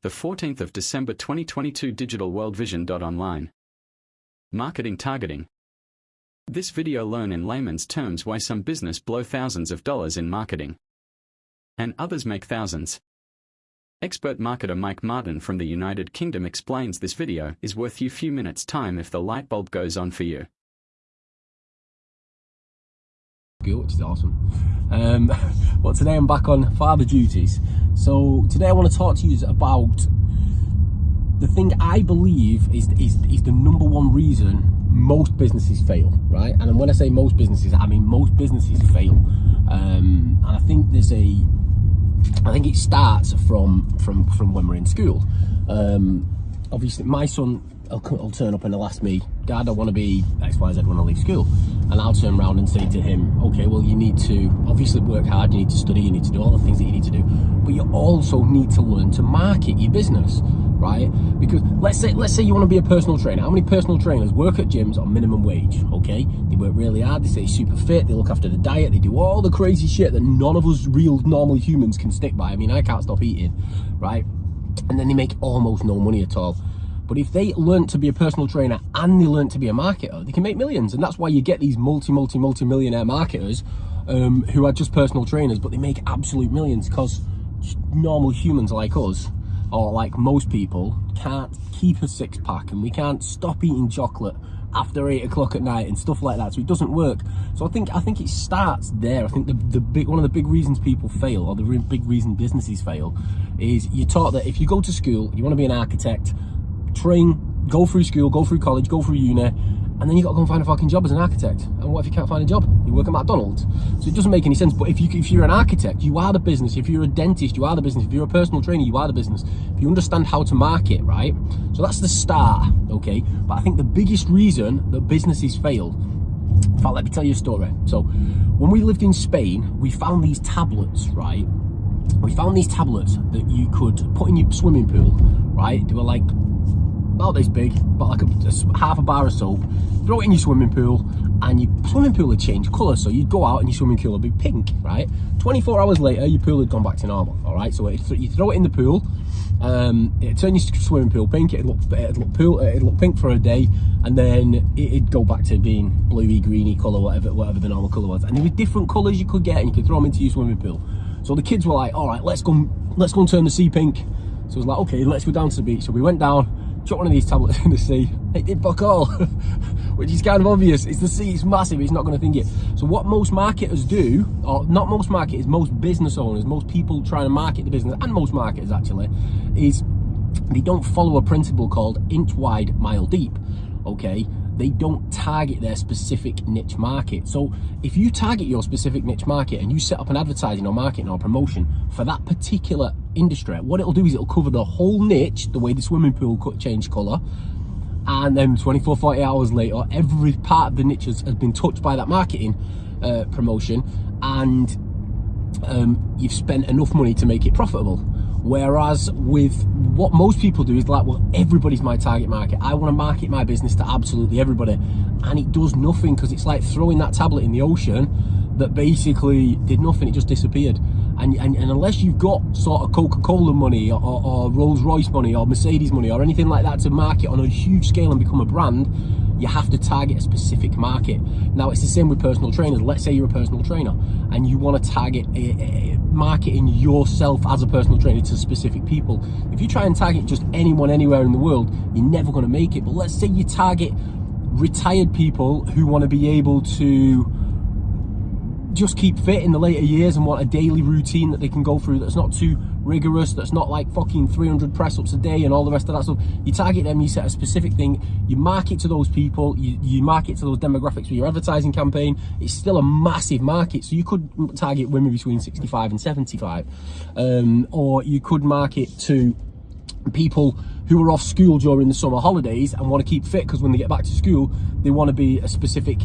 the 14th of December 2022 Digital World Vision. Online. Marketing targeting. This video learn in layman's terms why some business blow thousands of dollars in marketing. And others make thousands. Expert marketer Mike Martin from the United Kingdom explains this video is worth you few minutes time if the light bulb goes on for you. Which is awesome. Um, but today I'm back on father duties. So today I want to talk to you about the thing I believe is, is, is the number one reason most businesses fail, right? And when I say most businesses, I mean most businesses fail. Um, and I think there's a, I think it starts from from from when we're in school. Um, obviously, my son will, will turn up and he'll ask me, Dad, I want to be X, Y, Z when I leave school. And I'll turn around and say to him, okay, well, you need to obviously work hard, you need to study, you need to do all the things that you need to do, but you also need to learn to market your business, right? Because let's say, let's say you want to be a personal trainer. How many personal trainers work at gyms on minimum wage, okay? They work really hard, they stay super fit, they look after the diet, they do all the crazy shit that none of us real normal humans can stick by. I mean, I can't stop eating, right? And then they make almost no money at all. But if they learn to be a personal trainer and they learn to be a marketer, they can make millions. And that's why you get these multi, multi, multi millionaire marketers um, who are just personal trainers, but they make absolute millions because normal humans like us, or like most people, can't keep a six pack and we can't stop eating chocolate after eight o'clock at night and stuff like that. So it doesn't work. So i think i think it starts there. I think the, the big one of the big reasons people fail or the big reason businesses fail is you're taught that if you go to school you want to be an architect train, go through school, go through college, go through uni, and then you got to go and find a fucking job as an architect. And what if you can't find a job? You work at McDonald's. So it doesn't make any sense. But if you if you're an architect, you are the business. If you're a dentist, you are the business. If you're a personal trainer, you are the business. If you understand how to market, right? So that's the start, okay? But I think the biggest reason that businesses fail. In fact, let me tell you a story. So when we lived in Spain, we found these tablets, right? We found these tablets that you could put in your swimming pool, right? They were like about this big, but like a, half a bar of soap, throw it in your swimming pool, and your swimming pool would change colour. So you'd go out and your swimming pool would be pink, right? 24 hours later, your pool had gone back to normal, all right? So you throw it in the pool, um, it'd turn your swimming pool pink, it'd look, it'd look, pool, it'd look pink for a day, and then it'd go back to being bluey, greeny colour, whatever, whatever the normal colour was. And there were different colours you could get, and you could throw them into your swimming pool. So the kids were like, all right, let's go, let's go and turn the sea pink. So it was like, okay, let's go down to the beach. So we went down, chuck one of these tablets in the sea. It did fuck all, which is kind of obvious. It's the sea, it's massive, it's not going to think it. So what most marketers do, or not most marketers, most business owners, most people trying to market the business, and most marketers actually, is they don't follow a principle called inch wide, mile deep, okay? they don't target their specific niche market. So if you target your specific niche market and you set up an advertising or marketing or promotion for that particular industry, what it'll do is it'll cover the whole niche, the way the swimming pool could change colour, and then 24, 40 hours later, every part of the niche has, has been touched by that marketing uh, promotion and um, you've spent enough money to make it profitable. Whereas with what most people do is like, well, everybody's my target market. I want to market my business to absolutely everybody. And it does nothing because it's like throwing that tablet in the ocean that basically did nothing, it just disappeared. And, and, and unless you've got sort of Coca-Cola money or, or, Rolls-Royce money or Mercedes money or anything like that to market on a huge scale and become a brand, you have to target a specific market. Now it's the same with personal trainers. Let's say you're a personal trainer and you want to target a, a, marketing yourself as a personal trainer to specific people. If you try and target just anyone anywhere in the world, you're never going to make it. But let's say you target retired people who want to be able to just keep fit in the later years and want a daily routine that they can go through that's not too rigorous, that's not like fucking 300 press ups a day and all the rest of that stuff. You target them, you set a specific thing, you market to those people, you, you market to those demographics with your advertising campaign. It's still a massive market. So you could target women between 65 and 75. Um, or you could market to people who are off school during the summer holidays and want to keep fit because when they get back to school, they want to be a specific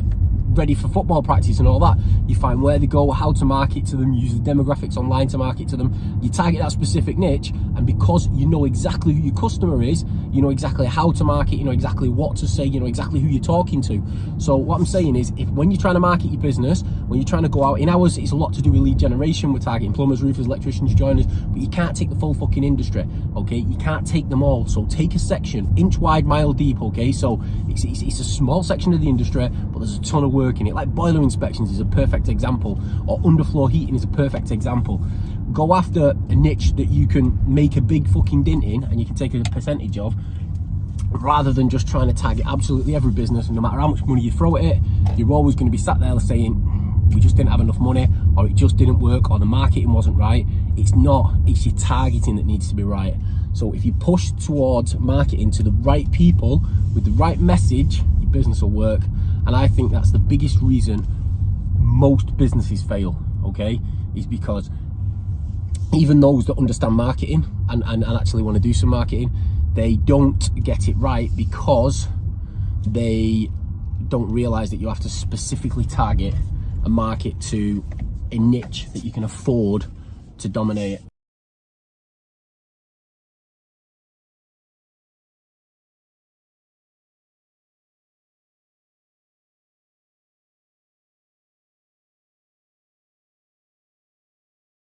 ready for football practice and all that. You find where they go, how to market to them, use the demographics online to market to them. You target that specific niche, and because you know exactly who your customer is, you know exactly how to market, you know exactly what to say, you know exactly who you're talking to. So what I'm saying is, if when you're trying to market your business, when you're trying to go out in ours, it's a lot to do with lead generation. We're targeting plumbers, roofers, electricians, joiners, but you can't take the full fucking industry. Okay, you can't take them all. So take a section, inch wide, mile deep. Okay, so it's, it's, it's a small section of the industry, but there's a ton of work in it. Like boiler inspections is a perfect example, or underfloor heating is a perfect example. Go after a niche that you can make a big fucking dent in and you can take a percentage of rather than just trying to target absolutely every business and no matter how much money you throw at it you're always going to be sat there saying we just didn't have enough money or it just didn't work or the marketing wasn't right it's not it's your targeting that needs to be right so if you push towards marketing to the right people with the right message your business will work and i think that's the biggest reason most businesses fail okay is because even those that understand marketing and, and, and actually want to do some marketing they don't get it right because they don't realize that you have to specifically target a market to a niche that you can afford to dominate